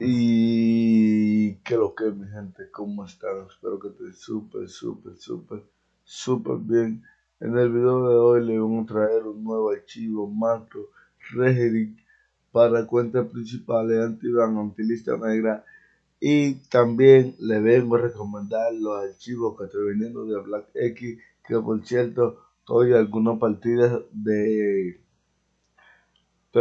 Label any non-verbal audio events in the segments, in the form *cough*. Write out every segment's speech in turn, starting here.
Y que lo que mi gente, ¿cómo están? Espero que estén súper, súper, súper, súper bien. En el video de hoy le vamos a traer un nuevo archivo macro Regedit para cuentas principales antivan, antilista negra y también le vengo a recomendar los archivos que estoy vendiendo de Black X que por cierto estoy algunas partidas de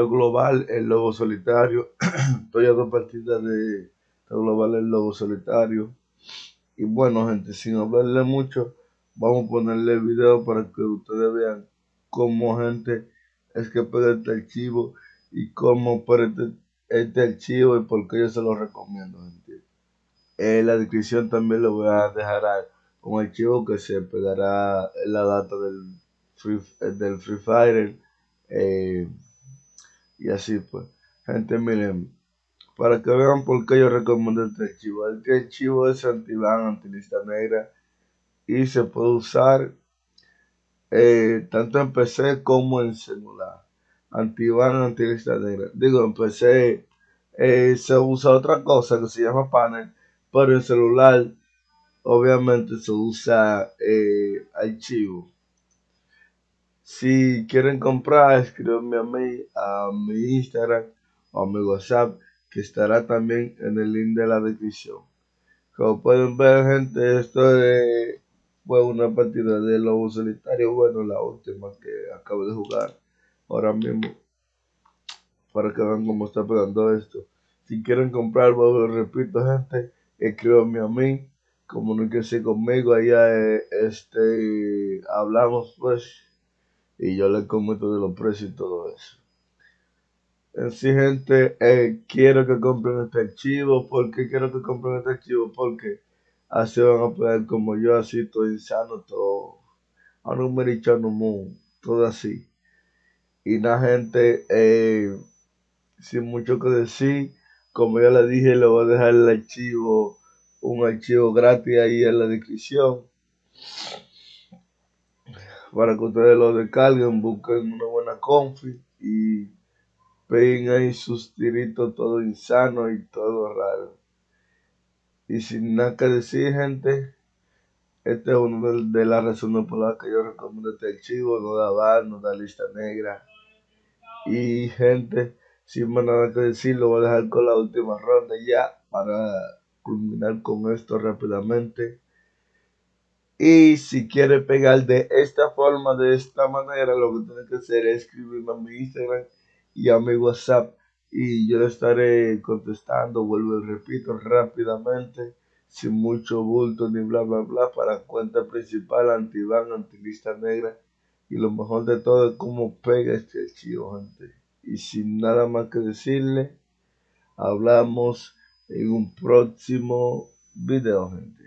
global el lobo solitario. *clears throat* Estoy a dos partidas de global el lobo solitario. Y bueno, gente, sin hablarle mucho, vamos a ponerle video para que ustedes vean cómo, gente, es que pega este archivo y cómo por este, este, archivo y por qué yo se lo recomiendo, gente. En la descripción también lo voy a dejar un archivo que se pegará la data del Free, del free Fire. Eh, y así pues. Gente, miren, para que vean por qué yo recomiendo este archivo. Este archivo es anti-ban, anti-lista negra y se puede usar eh, tanto en PC como en celular. Anti-ban, anti-lista negra. Digo, en PC eh, se usa otra cosa que se llama panel, pero en celular obviamente se usa eh, archivo. Si quieren comprar, escríbanme a mí, a mi Instagram o a mi WhatsApp, que estará también en el link de la descripción. Como pueden ver, gente, esto fue una partida de Lobo Solitario. Bueno, la última que acabo de jugar ahora mismo. Para que vean cómo está pegando esto. Si quieren comprar, repito, gente, escríbanme a mí. Comuníquense conmigo. Allá, eh, este, hablamos, pues y yo les comento de los precios y todo eso. En sí, gente, eh, quiero que compren este archivo. ¿Por qué quiero que compren este archivo? Porque así van a poder, como yo, así, todo insano, todo a número todo así. Y la gente, eh, sin mucho que decir, como ya le dije, le voy a dejar el archivo, un archivo gratis ahí en la descripción para que ustedes lo descarguen, busquen una buena confi y peguen ahí sus tiritos todo insano y todo raro. Y sin nada que decir, gente, este es uno de, las razones por las que yo recomiendo este archivo, no da bar, no da lista negra. Y gente, sin más nada que decir, lo voy a dejar con la última ronda ya para culminar con esto rápidamente. Y si quiere pegar de esta forma, de esta manera, lo que tiene que hacer es escribirme a mi Instagram y a mi WhatsApp. Y yo le estaré contestando, vuelvo y repito rápidamente, sin mucho bulto ni bla bla bla, para cuenta principal, antiban, antilista negra. Y lo mejor de todo es cómo pega este archivo, gente. Y sin nada más que decirle, hablamos en un próximo video, gente.